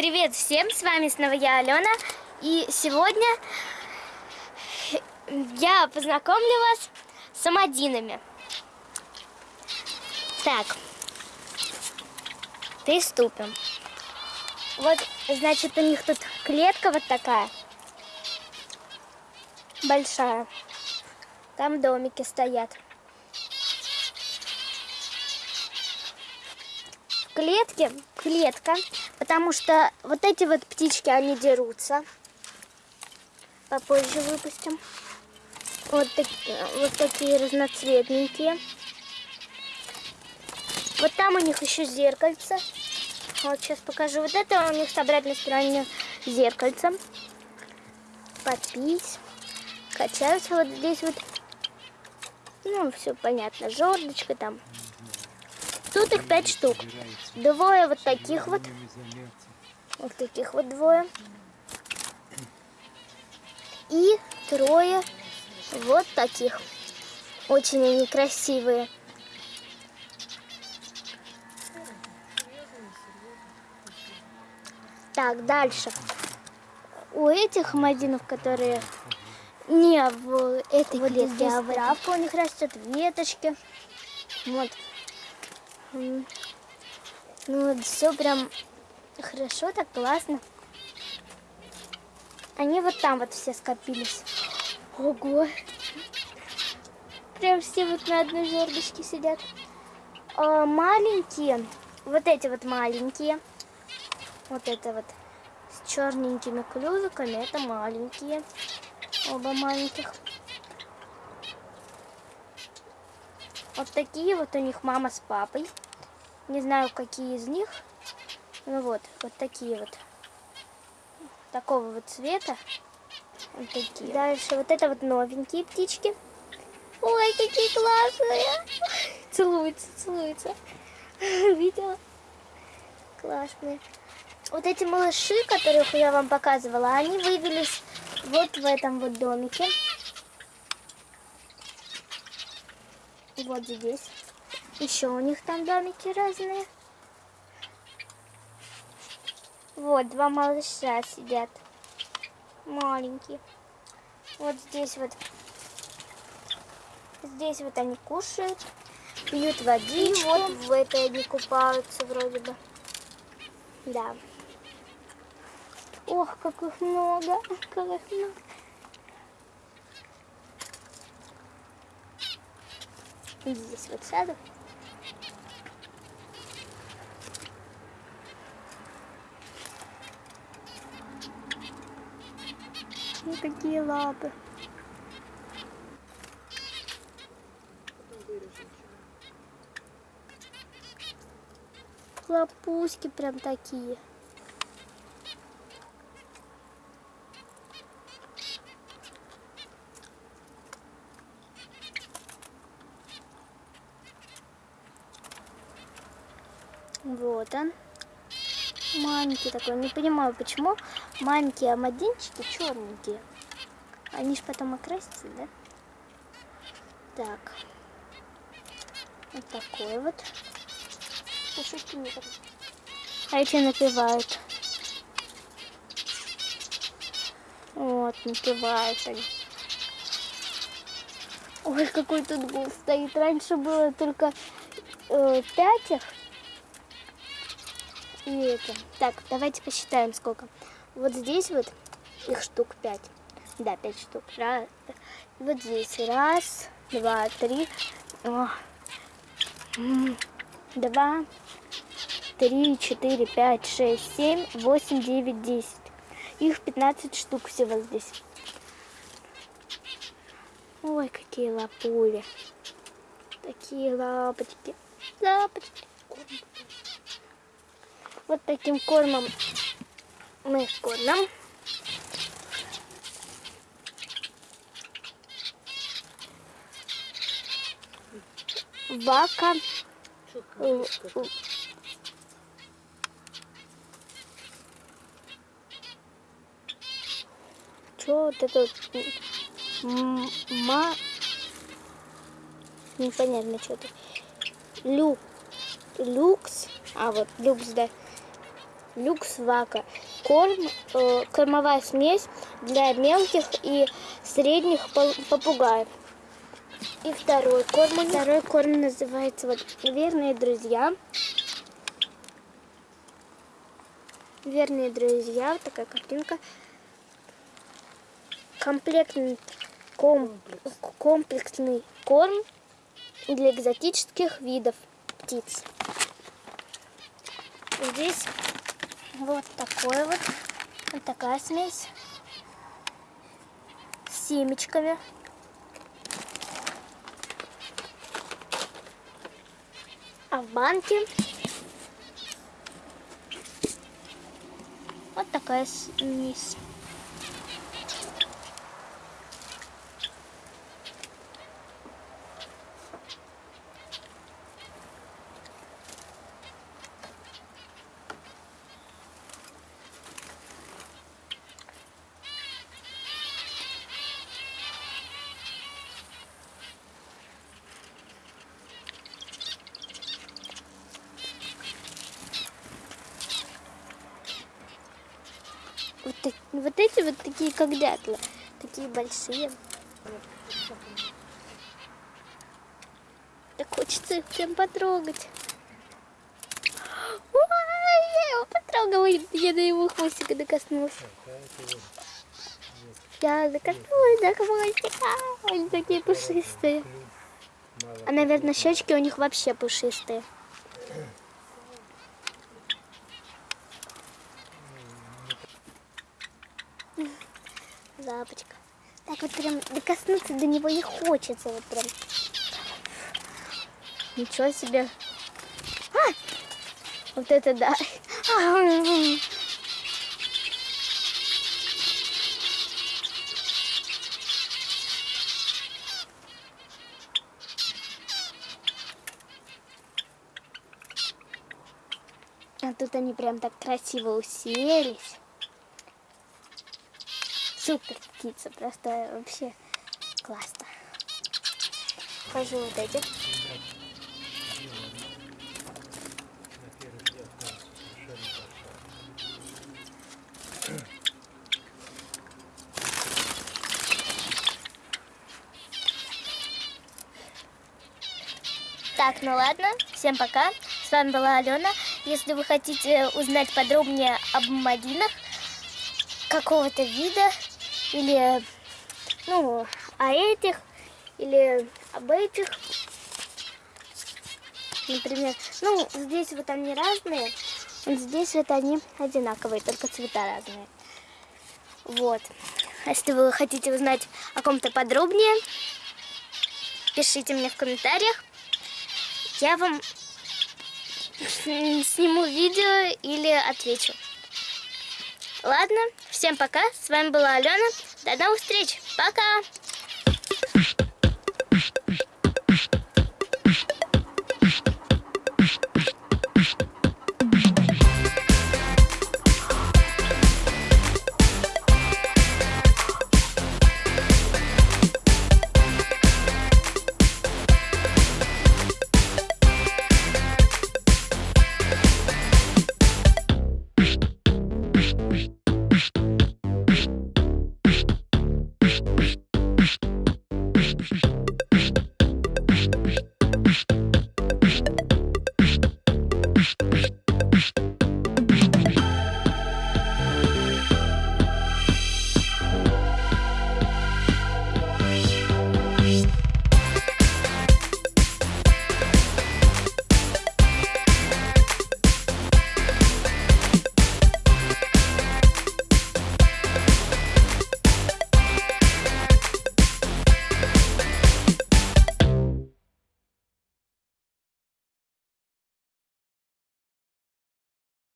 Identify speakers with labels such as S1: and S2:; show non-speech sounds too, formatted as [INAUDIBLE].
S1: Привет всем, с вами снова я, Алена. И сегодня я познакомлю вас с амадинами. Так, приступим. Вот, значит, у них тут клетка вот такая. Большая. Там домики стоят. Клетке клетка, потому что вот эти вот птички, они дерутся. Попозже выпустим. Вот, так, вот такие разноцветненькие. Вот там у них еще зеркальце. Вот сейчас покажу. Вот это у них с обратной стороны зеркальце. Попить. Качаются вот здесь вот. Ну, все понятно. Жердочка там. Тут их пять штук. Двое вот таких вот. Вот таких вот двое. И трое вот таких. Очень они красивые. Так, дальше. У этих мадинов, которые не в этой вот клетке, а в травка у них растет, веточки. Вот. Ну вот все прям хорошо, так классно. Они вот там вот все скопились. Ого! Прям все вот на одной жердочке сидят. А, маленькие, вот эти вот маленькие, вот это вот с черненькими клювиками, это маленькие, оба маленьких. Вот такие вот у них мама с папой. Не знаю, какие из них. Ну вот, вот такие вот. Такого вот цвета. Вот такие. Дальше вот это вот новенькие птички. Ой, какие классные. Целуются, целуются. [LAUGHS] Видела? Классные. Вот эти малыши, которых я вам показывала, они вывелись вот в этом вот домике. Вот здесь. Еще у них там домики разные. Вот, два малыша сидят. Маленькие. Вот здесь вот. Здесь вот они кушают. Пьют водичку. Вот в этой они купаются вроде бы. Да. Ох, как их много. [LAUGHS] Как их много. Здесь вот сяду. Ну какие лапы. Лапуськи прям такие. Вот он. Маленький такой. Не понимаю, почему маленькие амадинчики черненькие. Они ж потом окрасятся, да? Так. Вот такой вот. А эти напевают. Вот, напевают они. Ой, какой тут гул стоит. Раньше было только э, пять их. И это. Так, давайте посчитаем сколько. Вот здесь вот их штук пять. Да, пять штук. Раз. Вот здесь раз, два, три. О. Два, три, четыре, пять, шесть, семь, восемь, девять, десять. Их 15 штук всего здесь. Ой, какие лапули. Такие лапочки. Лапочки. Вот таким кормом мы кормим. Вака. Что вот это вот? Ма... Непонятно что-то. Лю... Люкс. А вот люкс, да. Люкс вака. Корм, э, кормовая смесь для мелких и средних попугаев. И второй корм. Второй корм называется вот верные друзья. Верные друзья, вот такая картинка. Комплектный, ком, комплексный корм для экзотических видов птиц. Здесь вот такой вот, вот такая смесь с семечками. А в банке вот такая смесь. Вот, вот эти вот такие, как дятлы. Такие большие. Так хочется их прям потрогать. Ой, я его потрогала, я до его хвостика докоснулся. Я докоснулась до хвостика. Они такие пушистые. А, наверное, щечки у них вообще пушистые. Лапочка. Так вот прям докоснуться до него не хочется. Вот прям. Ничего себе. А! Вот это да. А тут они прям так красиво уселись супер птица, просто вообще классно. Покажу вот эти. Так, ну ладно, всем пока. С вами была Алена. Если вы хотите узнать подробнее об магинах какого-то вида, или, ну, о этих, или об этих. Например, ну, здесь вот они разные, здесь вот они одинаковые, только цвета разные. Вот. Если вы хотите узнать о ком-то подробнее, пишите мне в комментариях. Я вам [LAUGHS] сниму видео или отвечу. Ладно, всем пока. С вами была Алена. До новых встреч. Пока.